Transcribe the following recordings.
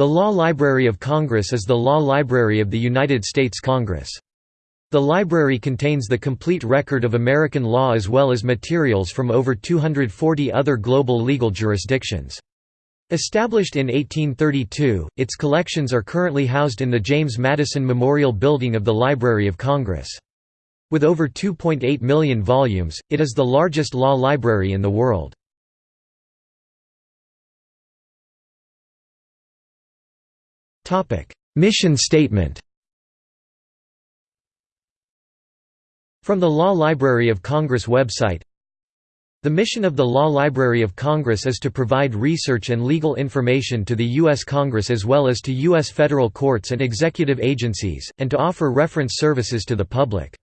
The Law Library of Congress is the law library of the United States Congress. The library contains the complete record of American law as well as materials from over 240 other global legal jurisdictions. Established in 1832, its collections are currently housed in the James Madison Memorial Building of the Library of Congress. With over 2.8 million volumes, it is the largest law library in the world. Mission statement From the Law Library of Congress website The mission of the Law Library of Congress is to provide research and legal information to the U.S. Congress as well as to U.S. federal courts and executive agencies, and to offer reference services to the public.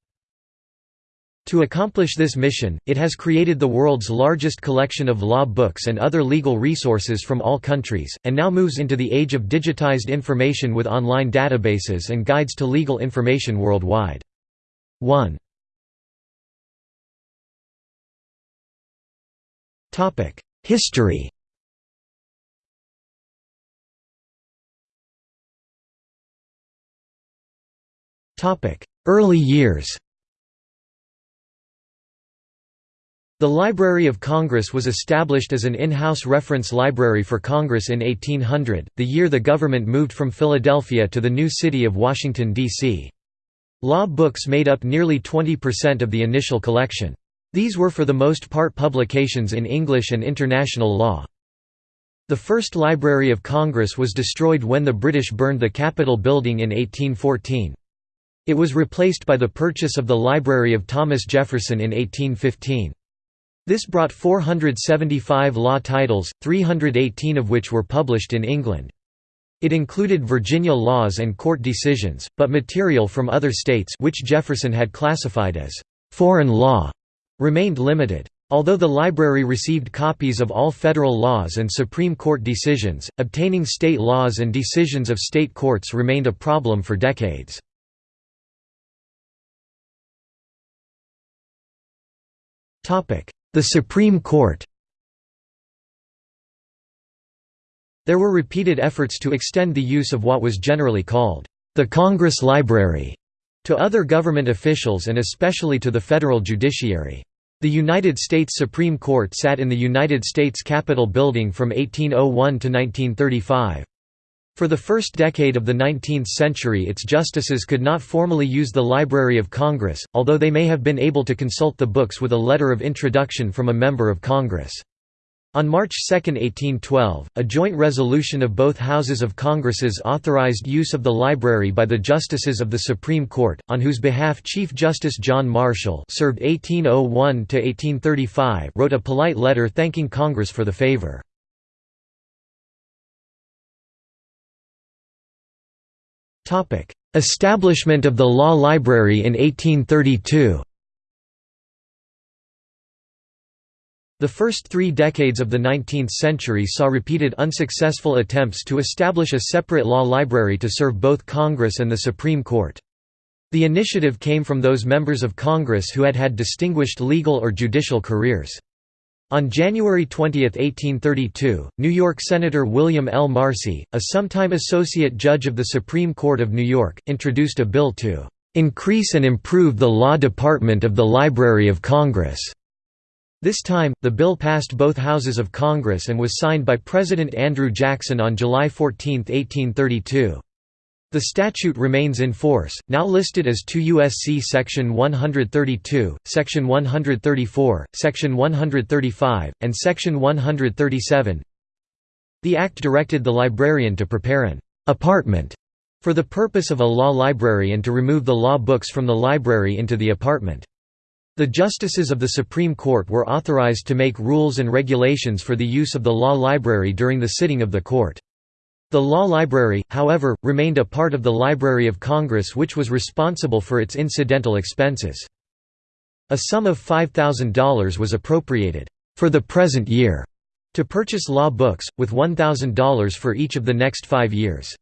To accomplish this mission, it has created the world's largest collection of law books and other legal resources from all countries, and now moves into the age of digitized information with online databases and guides to legal information worldwide. 1. History Early years The Library of Congress was established as an in-house reference library for Congress in 1800, the year the government moved from Philadelphia to the new city of Washington, D.C. Law books made up nearly 20% of the initial collection. These were for the most part publications in English and international law. The first Library of Congress was destroyed when the British burned the Capitol building in 1814. It was replaced by the purchase of the Library of Thomas Jefferson in 1815. This brought 475 law titles, 318 of which were published in England. It included Virginia laws and court decisions, but material from other states which Jefferson had classified as «foreign law» remained limited. Although the library received copies of all federal laws and Supreme Court decisions, obtaining state laws and decisions of state courts remained a problem for decades. The Supreme Court There were repeated efforts to extend the use of what was generally called the Congress Library to other government officials and especially to the federal judiciary. The United States Supreme Court sat in the United States Capitol building from 1801 to 1935. For the first decade of the 19th century its justices could not formally use the Library of Congress, although they may have been able to consult the books with a letter of introduction from a member of Congress. On March 2, 1812, a joint resolution of both Houses of Congresses authorized use of the library by the Justices of the Supreme Court, on whose behalf Chief Justice John Marshall served 1801–1835 wrote a polite letter thanking Congress for the favor. Establishment of the Law Library in 1832 The first three decades of the 19th century saw repeated unsuccessful attempts to establish a separate law library to serve both Congress and the Supreme Court. The initiative came from those members of Congress who had had distinguished legal or judicial careers. On January 20, 1832, New York Senator William L. Marcy, a sometime associate judge of the Supreme Court of New York, introduced a bill to "...increase and improve the law department of the Library of Congress." This time, the bill passed both houses of Congress and was signed by President Andrew Jackson on July 14, 1832. The statute remains in force, now listed as 2 U.S.C. Section 132, Section 134, Section 135, and Section 137. The Act directed the librarian to prepare an apartment for the purpose of a law library and to remove the law books from the library into the apartment. The justices of the Supreme Court were authorized to make rules and regulations for the use of the law library during the sitting of the court. The Law Library, however, remained a part of the Library of Congress which was responsible for its incidental expenses. A sum of $5,000 was appropriated, for the present year, to purchase law books, with $1,000 for each of the next five years.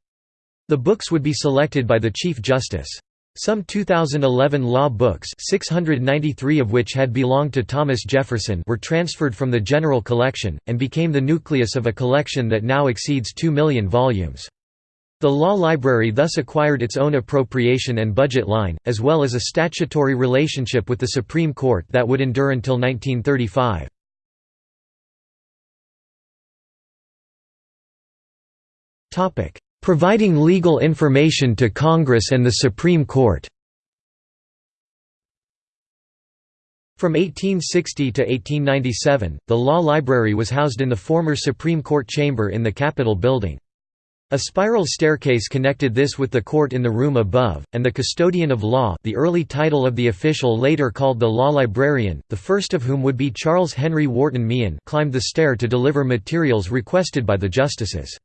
The books would be selected by the Chief Justice. Some 2011 law books 693 of which had belonged to Thomas Jefferson were transferred from the general collection, and became the nucleus of a collection that now exceeds 2 million volumes. The law library thus acquired its own appropriation and budget line, as well as a statutory relationship with the Supreme Court that would endure until 1935. Providing legal information to Congress and the Supreme Court From 1860 to 1897, the Law Library was housed in the former Supreme Court chamber in the Capitol building. A spiral staircase connected this with the court in the room above, and the custodian of law the early title of the official later called the law librarian, the first of whom would be Charles Henry Wharton Meehan climbed the stair to deliver materials requested by the justices.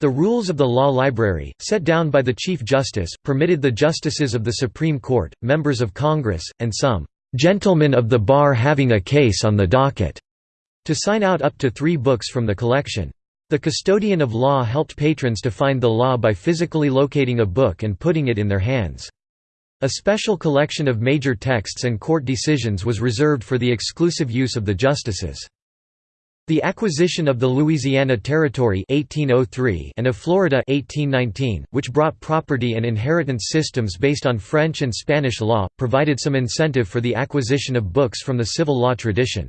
The rules of the law library, set down by the Chief Justice, permitted the justices of the Supreme Court, members of Congress, and some "'gentlemen of the bar having a case on the docket' to sign out up to three books from the collection. The custodian of law helped patrons to find the law by physically locating a book and putting it in their hands. A special collection of major texts and court decisions was reserved for the exclusive use of the justices. The acquisition of the Louisiana Territory 1803 and of Florida 1819, which brought property and inheritance systems based on French and Spanish law, provided some incentive for the acquisition of books from the civil law tradition.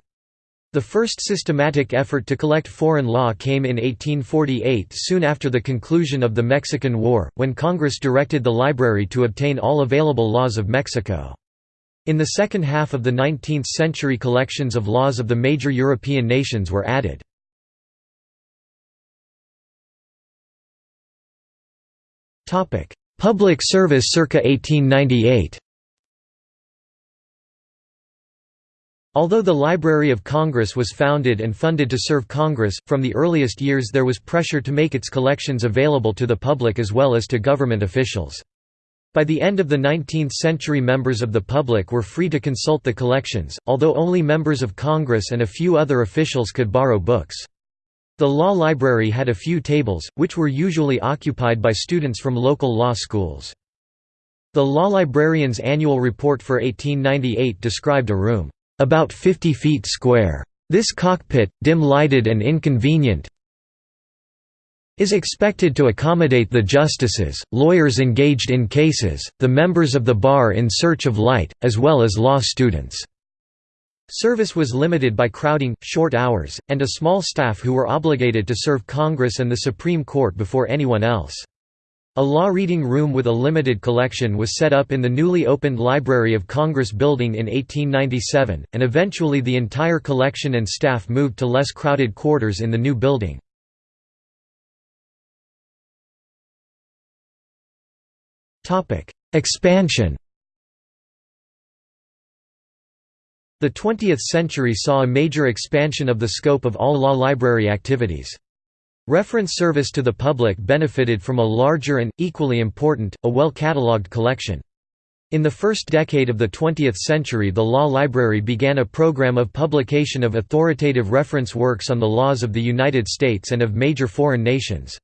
The first systematic effort to collect foreign law came in 1848 soon after the conclusion of the Mexican War, when Congress directed the library to obtain all available laws of Mexico. In the second half of the 19th century collections of laws of the major European nations were added. Public service circa 1898 Although the Library of Congress was founded and funded to serve Congress, from the earliest years there was pressure to make its collections available to the public as well as to government officials. By the end of the 19th century members of the public were free to consult the collections, although only members of Congress and a few other officials could borrow books. The law library had a few tables, which were usually occupied by students from local law schools. The law librarian's annual report for 1898 described a room about 50 feet square. This cockpit, dim-lighted and inconvenient, is expected to accommodate the justices, lawyers engaged in cases, the members of the bar in search of light, as well as law students. Service was limited by crowding, short hours, and a small staff who were obligated to serve Congress and the Supreme Court before anyone else. A law reading room with a limited collection was set up in the newly opened Library of Congress building in 1897, and eventually the entire collection and staff moved to less crowded quarters in the new building. Expansion The 20th century saw a major expansion of the scope of all law library activities. Reference service to the public benefited from a larger and, equally important, a well-catalogued collection. In the first decade of the 20th century the law library began a program of publication of authoritative reference works on the laws of the United States and of major foreign nations.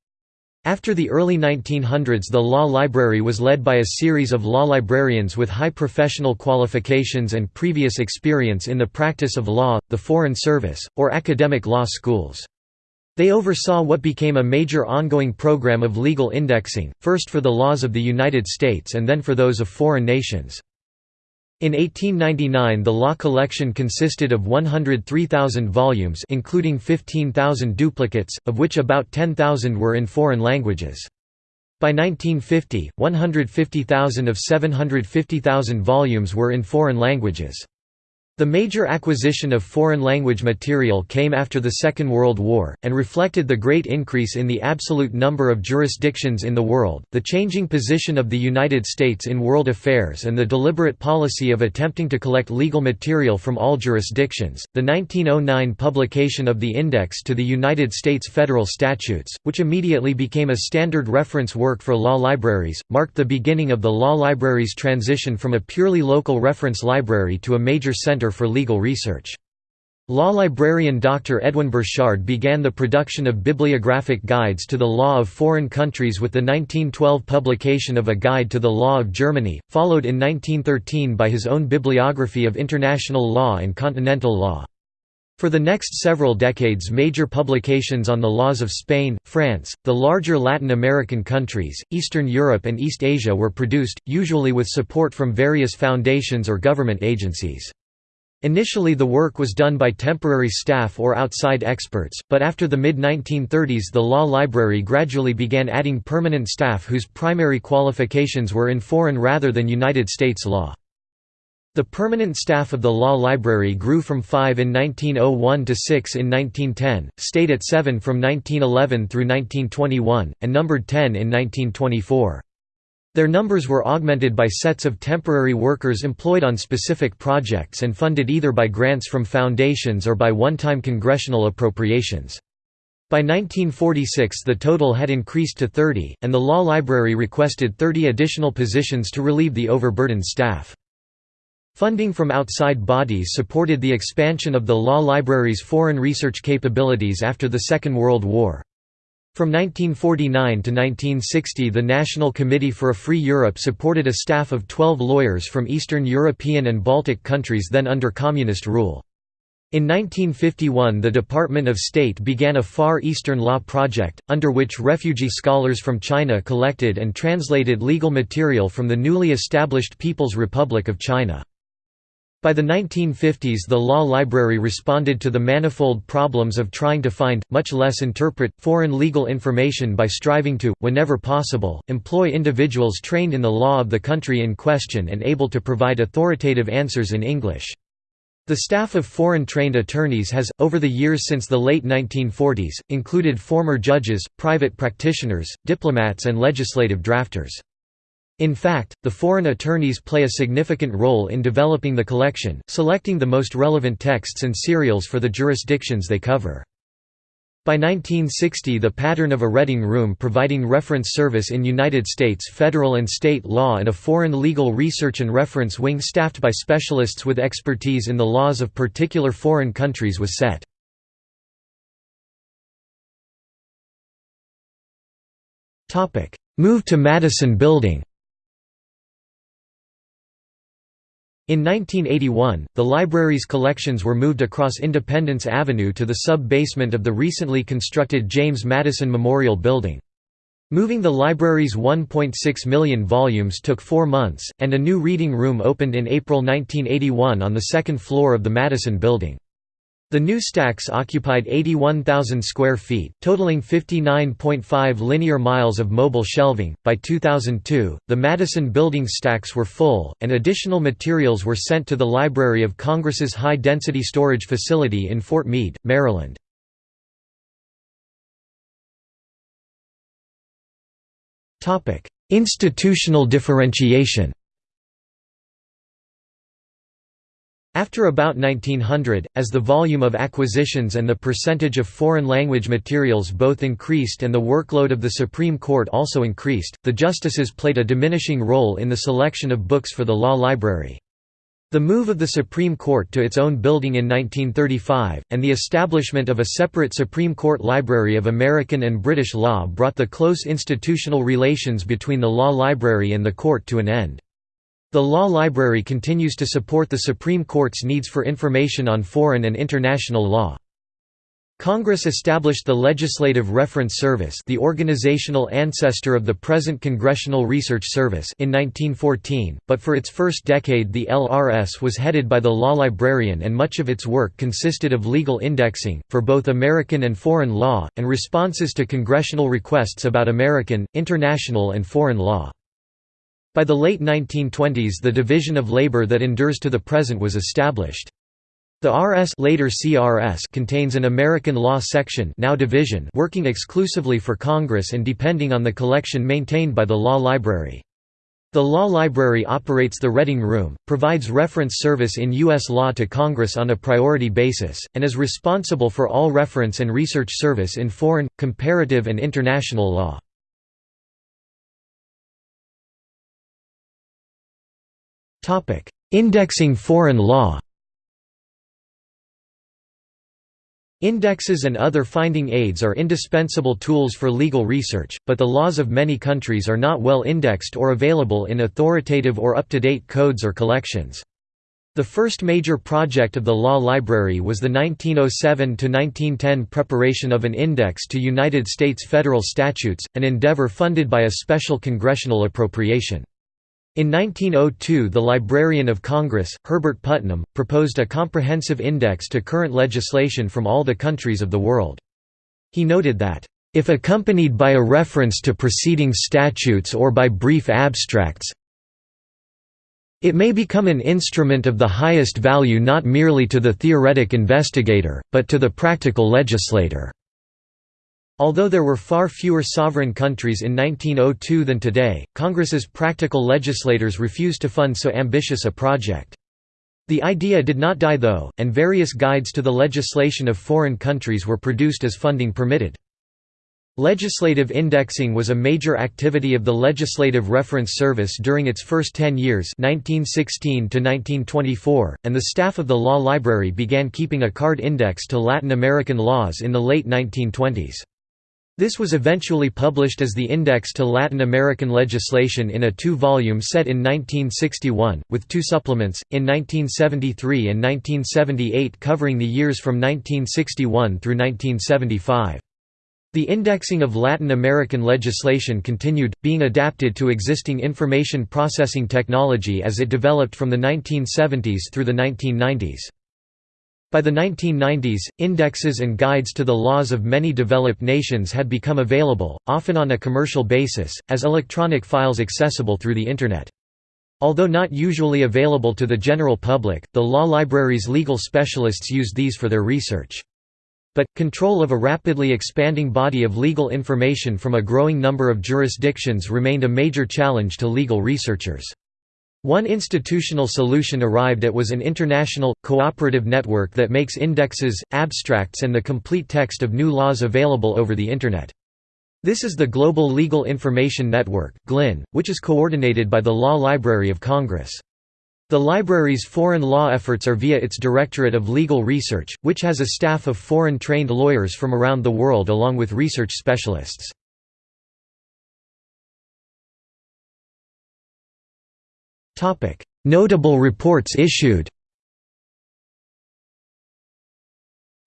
After the early 1900s the law library was led by a series of law librarians with high professional qualifications and previous experience in the practice of law, the Foreign Service, or academic law schools. They oversaw what became a major ongoing program of legal indexing, first for the laws of the United States and then for those of foreign nations. In 1899 the law collection consisted of 103,000 volumes including 15,000 duplicates, of which about 10,000 were in foreign languages. By 1950, 150,000 of 750,000 volumes were in foreign languages. The major acquisition of foreign language material came after the Second World War, and reflected the great increase in the absolute number of jurisdictions in the world, the changing position of the United States in world affairs, and the deliberate policy of attempting to collect legal material from all jurisdictions. The 1909 publication of the Index to the United States Federal Statutes, which immediately became a standard reference work for law libraries, marked the beginning of the law library's transition from a purely local reference library to a major center for Legal Research. Law librarian Dr. Edwin Borchard began the production of bibliographic guides to the law of foreign countries with the 1912 publication of a Guide to the Law of Germany, followed in 1913 by his own bibliography of international law and continental law. For the next several decades major publications on the laws of Spain, France, the larger Latin American countries, Eastern Europe and East Asia were produced, usually with support from various foundations or government agencies. Initially the work was done by temporary staff or outside experts, but after the mid-1930s the law library gradually began adding permanent staff whose primary qualifications were in foreign rather than United States law. The permanent staff of the law library grew from five in 1901 to six in 1910, stayed at seven from 1911 through 1921, and numbered ten in 1924. Their numbers were augmented by sets of temporary workers employed on specific projects and funded either by grants from foundations or by one-time congressional appropriations. By 1946 the total had increased to 30, and the law library requested 30 additional positions to relieve the overburdened staff. Funding from outside bodies supported the expansion of the law library's foreign research capabilities after the Second World War. From 1949 to 1960 the National Committee for a Free Europe supported a staff of 12 lawyers from Eastern European and Baltic countries then under communist rule. In 1951 the Department of State began a Far Eastern Law project, under which refugee scholars from China collected and translated legal material from the newly established People's Republic of China. By the 1950s the law library responded to the manifold problems of trying to find, much less interpret, foreign legal information by striving to, whenever possible, employ individuals trained in the law of the country in question and able to provide authoritative answers in English. The staff of foreign-trained attorneys has, over the years since the late 1940s, included former judges, private practitioners, diplomats and legislative drafters. In fact, the foreign attorneys play a significant role in developing the collection, selecting the most relevant texts and serials for the jurisdictions they cover. By 1960 the pattern of a reading room providing reference service in United States federal and state law and a foreign legal research and reference wing staffed by specialists with expertise in the laws of particular foreign countries was set. Move to Madison Building In 1981, the library's collections were moved across Independence Avenue to the sub-basement of the recently constructed James Madison Memorial Building. Moving the library's 1.6 million volumes took four months, and a new reading room opened in April 1981 on the second floor of the Madison Building. The new stacks occupied 81,000 square feet, totaling 59.5 linear miles of mobile shelving. By 2002, the Madison building stacks were full, and additional materials were sent to the Library of Congress's high density storage facility in Fort Meade, Maryland. Institutional differentiation After about 1900, as the volume of acquisitions and the percentage of foreign language materials both increased and the workload of the Supreme Court also increased, the justices played a diminishing role in the selection of books for the law library. The move of the Supreme Court to its own building in 1935, and the establishment of a separate Supreme Court Library of American and British law brought the close institutional relations between the law library and the court to an end. The Law Library continues to support the Supreme Court's needs for information on foreign and international law. Congress established the Legislative Reference Service the organizational ancestor of the present Congressional Research Service in 1914, but for its first decade the LRS was headed by the law librarian and much of its work consisted of legal indexing, for both American and foreign law, and responses to congressional requests about American, international and foreign law. By the late 1920s the division of labor that endures to the present was established. The RS later CRS contains an American law section now division working exclusively for Congress and depending on the collection maintained by the Law Library. The Law Library operates the Reading Room, provides reference service in U.S. law to Congress on a priority basis, and is responsible for all reference and research service in foreign, comparative and international law. Indexing foreign law Indexes and other finding aids are indispensable tools for legal research, but the laws of many countries are not well indexed or available in authoritative or up-to-date codes or collections. The first major project of the law library was the 1907–1910 preparation of an index to United States federal statutes, an endeavor funded by a special congressional appropriation. In 1902 the Librarian of Congress, Herbert Putnam, proposed a comprehensive index to current legislation from all the countries of the world. He noted that, "...if accompanied by a reference to preceding statutes or by brief abstracts, it may become an instrument of the highest value not merely to the theoretic investigator, but to the practical legislator." Although there were far fewer sovereign countries in 1902 than today, Congress's practical legislators refused to fund so ambitious a project. The idea did not die though, and various guides to the legislation of foreign countries were produced as funding permitted. Legislative indexing was a major activity of the Legislative Reference Service during its first 10 years 1916 and the staff of the Law Library began keeping a card index to Latin American laws in the late 1920s. This was eventually published as the Index to Latin American Legislation in a two-volume set in 1961, with two supplements, in 1973 and 1978 covering the years from 1961 through 1975. The indexing of Latin American legislation continued, being adapted to existing information processing technology as it developed from the 1970s through the 1990s. By the 1990s, indexes and guides to the laws of many developed nations had become available, often on a commercial basis, as electronic files accessible through the Internet. Although not usually available to the general public, the law library's legal specialists used these for their research. But, control of a rapidly expanding body of legal information from a growing number of jurisdictions remained a major challenge to legal researchers. One institutional solution arrived at was an international, cooperative network that makes indexes, abstracts and the complete text of new laws available over the Internet. This is the Global Legal Information Network which is coordinated by the Law Library of Congress. The library's foreign law efforts are via its Directorate of Legal Research, which has a staff of foreign-trained lawyers from around the world along with research specialists. Notable reports issued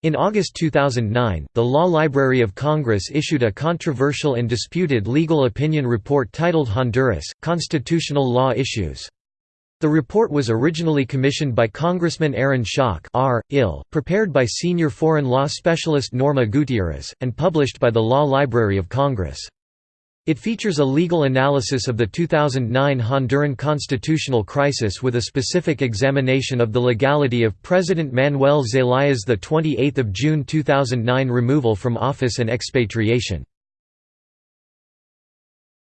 In August 2009, the Law Library of Congress issued a controversial and disputed legal opinion report titled Honduras, Constitutional Law Issues. The report was originally commissioned by Congressman Aaron Schock R. Ill, prepared by senior foreign law specialist Norma Gutierrez, and published by the Law Library of Congress. It features a legal analysis of the 2009 Honduran constitutional crisis with a specific examination of the legality of President Manuel Zelaya's 28 June 2009 removal from office and expatriation.